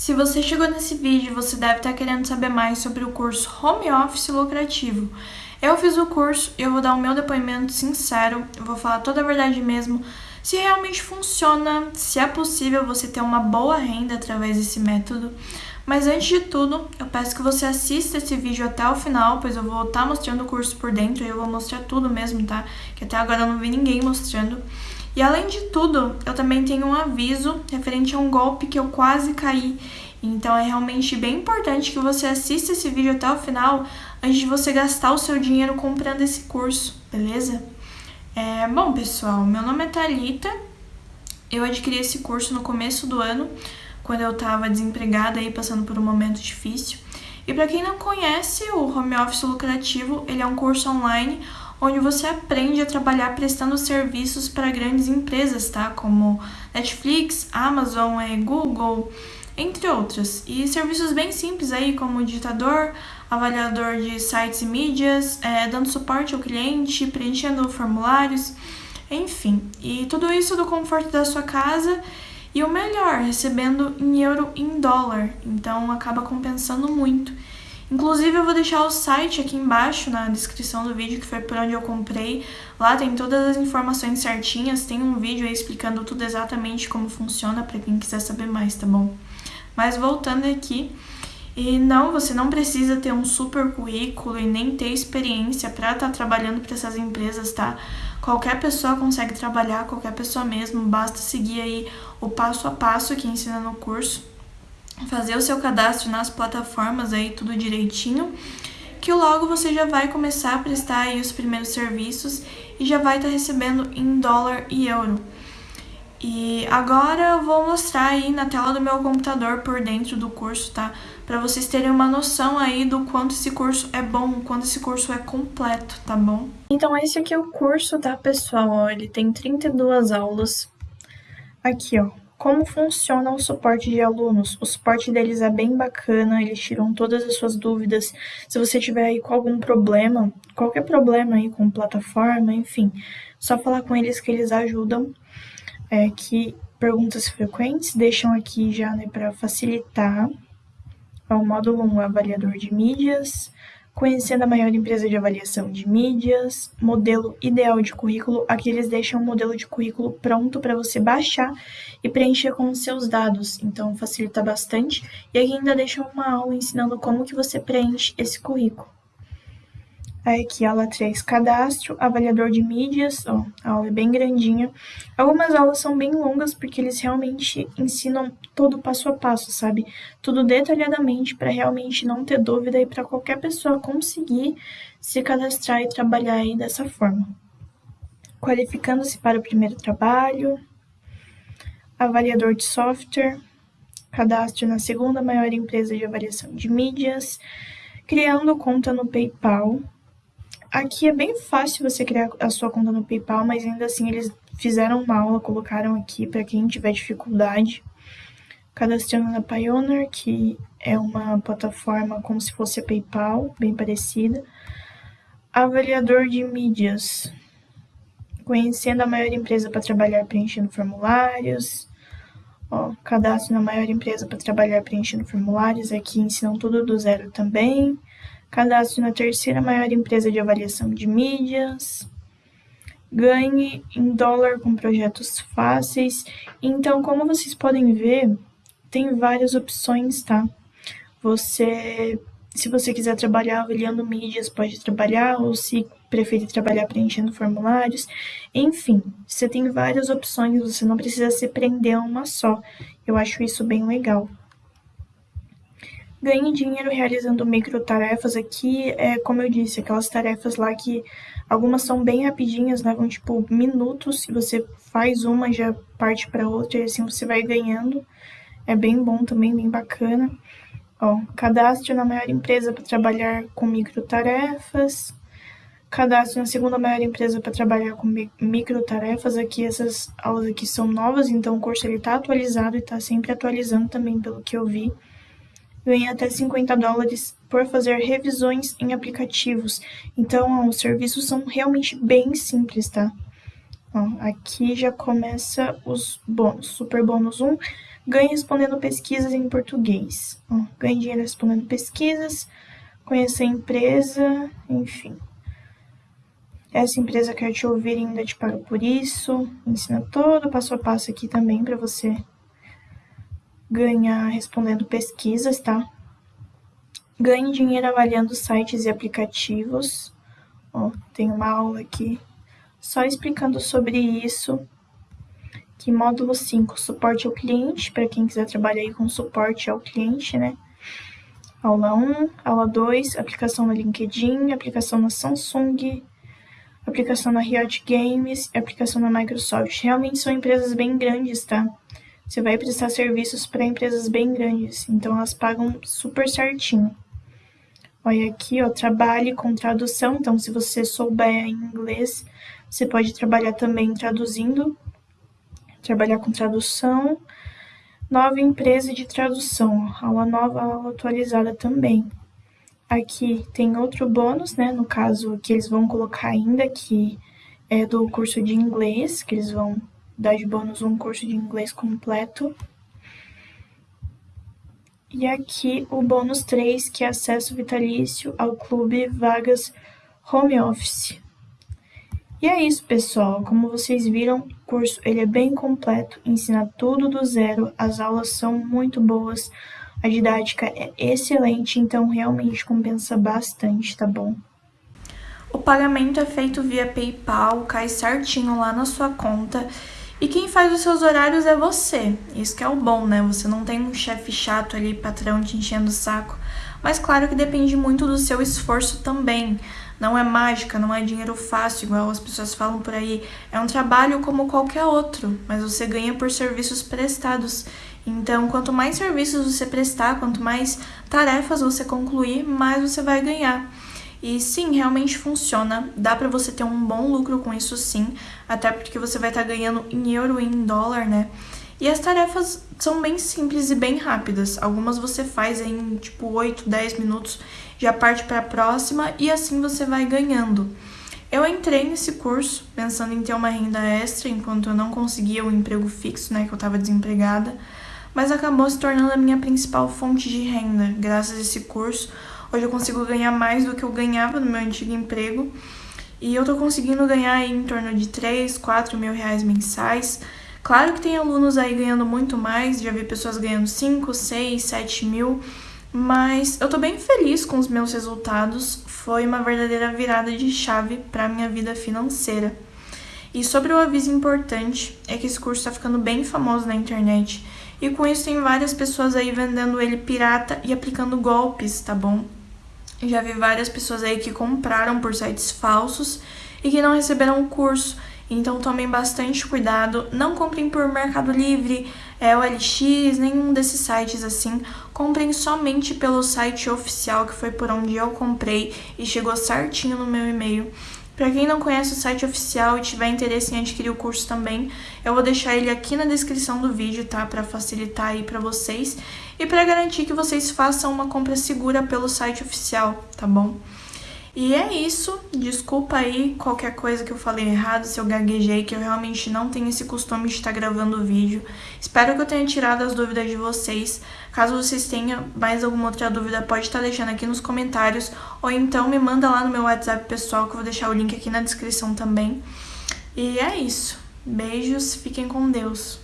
Se você chegou nesse vídeo, você deve estar querendo saber mais sobre o curso Home Office Lucrativo. Eu fiz o curso e eu vou dar o meu depoimento sincero, vou falar toda a verdade mesmo, se realmente funciona, se é possível você ter uma boa renda através desse método. Mas antes de tudo, eu peço que você assista esse vídeo até o final, pois eu vou estar mostrando o curso por dentro e eu vou mostrar tudo mesmo, tá? Que até agora eu não vi ninguém mostrando. E além de tudo, eu também tenho um aviso referente a um golpe que eu quase caí. Então é realmente bem importante que você assista esse vídeo até o final antes de você gastar o seu dinheiro comprando esse curso, beleza? É, bom, pessoal, meu nome é Thalita. Eu adquiri esse curso no começo do ano, quando eu estava desempregada e passando por um momento difícil. E para quem não conhece, o Home Office Lucrativo, ele é um curso online onde você aprende a trabalhar prestando serviços para grandes empresas, tá? Como Netflix, Amazon, é, Google, entre outras. E serviços bem simples aí, como digitador, avaliador de sites e mídias, é, dando suporte ao cliente, preenchendo formulários, enfim. E tudo isso do conforto da sua casa e o melhor, recebendo em euro e em dólar. Então acaba compensando muito. Inclusive eu vou deixar o site aqui embaixo na descrição do vídeo, que foi por onde eu comprei. Lá tem todas as informações certinhas, tem um vídeo aí explicando tudo exatamente como funciona para quem quiser saber mais, tá bom? Mas voltando aqui, e não, você não precisa ter um super currículo e nem ter experiência para estar tá trabalhando para essas empresas, tá? Qualquer pessoa consegue trabalhar, qualquer pessoa mesmo, basta seguir aí o passo a passo que ensina no curso fazer o seu cadastro nas plataformas aí, tudo direitinho, que logo você já vai começar a prestar aí os primeiros serviços e já vai estar tá recebendo em dólar e euro. E agora eu vou mostrar aí na tela do meu computador por dentro do curso, tá? Para vocês terem uma noção aí do quanto esse curso é bom, quanto esse curso é completo, tá bom? Então esse aqui é o curso, tá, pessoal? Ele tem 32 aulas. Aqui, ó, como funciona o suporte de alunos? O suporte deles é bem bacana, eles tiram todas as suas dúvidas. Se você tiver aí com algum problema, qualquer problema aí com plataforma, enfim, só falar com eles que eles ajudam. É, que perguntas frequentes deixam aqui já né, para facilitar. É o módulo 1 avaliador de mídias, Conhecendo a maior empresa de avaliação de mídias, modelo ideal de currículo, aqui eles deixam um modelo de currículo pronto para você baixar e preencher com os seus dados, então facilita bastante. E aqui ainda deixam uma aula ensinando como que você preenche esse currículo. Aí aqui, aula 3, cadastro, avaliador de mídias, ó, a aula é bem grandinha. Algumas aulas são bem longas porque eles realmente ensinam todo passo a passo, sabe? Tudo detalhadamente para realmente não ter dúvida e para qualquer pessoa conseguir se cadastrar e trabalhar aí dessa forma. Qualificando-se para o primeiro trabalho, avaliador de software, cadastro na segunda maior empresa de avaliação de mídias, criando conta no PayPal, Aqui é bem fácil você criar a sua conta no PayPal, mas ainda assim eles fizeram uma aula, colocaram aqui para quem tiver dificuldade. Cadastrando na Pioneer, que é uma plataforma como se fosse a PayPal, bem parecida. Avaliador de mídias. Conhecendo a maior empresa para trabalhar preenchendo formulários. Ó, cadastro na maior empresa para trabalhar preenchendo formulários. Aqui ensinam tudo do zero também cadastro na terceira maior empresa de avaliação de mídias, ganhe em dólar com projetos fáceis. Então, como vocês podem ver, tem várias opções, tá? Você, se você quiser trabalhar avaliando mídias, pode trabalhar, ou se preferir trabalhar preenchendo formulários. Enfim, você tem várias opções, você não precisa se prender a uma só. Eu acho isso bem legal. Ganhe dinheiro realizando micro tarefas aqui, é como eu disse, aquelas tarefas lá que algumas são bem rapidinhas, levam tipo minutos, se você faz uma já parte para outra e assim você vai ganhando. É bem bom também, bem bacana. Ó, cadastro na maior empresa para trabalhar com micro tarefas. Cadastro na segunda maior empresa para trabalhar com micro tarefas. Aqui essas aulas aqui são novas, então o curso ele tá atualizado e está sempre atualizando também pelo que eu vi ganha até 50 dólares por fazer revisões em aplicativos. Então, ó, os serviços são realmente bem simples, tá? Ó, aqui já começa os bônus. Super bônus 1, Ganhe respondendo pesquisas em português. Ó, ganhe dinheiro respondendo pesquisas, conhecer a empresa, enfim. Essa empresa quer te ouvir e ainda te paga por isso. Ensina todo o passo a passo aqui também para você ganhar respondendo pesquisas, tá? Ganhe dinheiro avaliando sites e aplicativos. Ó, tem uma aula aqui só explicando sobre isso. Que módulo 5, suporte ao cliente, para quem quiser trabalhar aí com suporte ao cliente, né? Aula 1, aula 2, aplicação no LinkedIn, aplicação na Samsung, aplicação na Riot Games aplicação na Microsoft. Realmente são empresas bem grandes, tá? Você vai prestar serviços para empresas bem grandes, então elas pagam super certinho. Olha aqui, ó, trabalhe com tradução. Então, se você souber inglês, você pode trabalhar também traduzindo, trabalhar com tradução. Nova empresa de tradução, aula nova, aula atualizada também. Aqui tem outro bônus, né? No caso, que eles vão colocar ainda, que é do curso de inglês, que eles vão dar de bônus um curso de inglês completo. E aqui o bônus 3, que é acesso vitalício ao clube Vagas Home Office. E é isso, pessoal. Como vocês viram, o curso ele é bem completo, ensina tudo do zero, as aulas são muito boas. A didática é excelente, então realmente compensa bastante, tá bom? O pagamento é feito via PayPal, cai certinho lá na sua conta. E quem faz os seus horários é você. Isso que é o bom, né? Você não tem um chefe chato ali, patrão te enchendo o saco. Mas claro que depende muito do seu esforço também. Não é mágica, não é dinheiro fácil, igual as pessoas falam por aí. É um trabalho como qualquer outro, mas você ganha por serviços prestados. Então, quanto mais serviços você prestar, quanto mais tarefas você concluir, mais você vai ganhar. E sim, realmente funciona. Dá para você ter um bom lucro com isso sim, até porque você vai estar tá ganhando em euro e em dólar, né? E as tarefas são bem simples e bem rápidas. Algumas você faz em tipo 8, 10 minutos, já parte para a próxima e assim você vai ganhando. Eu entrei nesse curso pensando em ter uma renda extra enquanto eu não conseguia um emprego fixo, né, que eu estava desempregada mas acabou se tornando a minha principal fonte de renda. Graças a esse curso, hoje eu consigo ganhar mais do que eu ganhava no meu antigo emprego. E eu tô conseguindo ganhar em torno de 3, 4 mil reais mensais. Claro que tem alunos aí ganhando muito mais, já vi pessoas ganhando 5, 6, 7 mil, mas eu tô bem feliz com os meus resultados. Foi uma verdadeira virada de chave para minha vida financeira. E sobre o aviso importante, é que esse curso está ficando bem famoso na internet e com isso tem várias pessoas aí vendendo ele pirata e aplicando golpes, tá bom? Já vi várias pessoas aí que compraram por sites falsos e que não receberam o curso. Então tomem bastante cuidado, não comprem por Mercado Livre, é, OLX, nenhum desses sites assim. Comprem somente pelo site oficial, que foi por onde eu comprei e chegou certinho no meu e-mail. Para quem não conhece o site oficial e tiver interesse em adquirir o curso também, eu vou deixar ele aqui na descrição do vídeo, tá? Para facilitar aí para vocês e para garantir que vocês façam uma compra segura pelo site oficial, tá bom? E é isso, desculpa aí qualquer coisa que eu falei errado, se eu gaguejei, que eu realmente não tenho esse costume de estar gravando vídeo. Espero que eu tenha tirado as dúvidas de vocês. Caso vocês tenham mais alguma outra dúvida, pode estar deixando aqui nos comentários, ou então me manda lá no meu WhatsApp pessoal, que eu vou deixar o link aqui na descrição também. E é isso. Beijos, fiquem com Deus.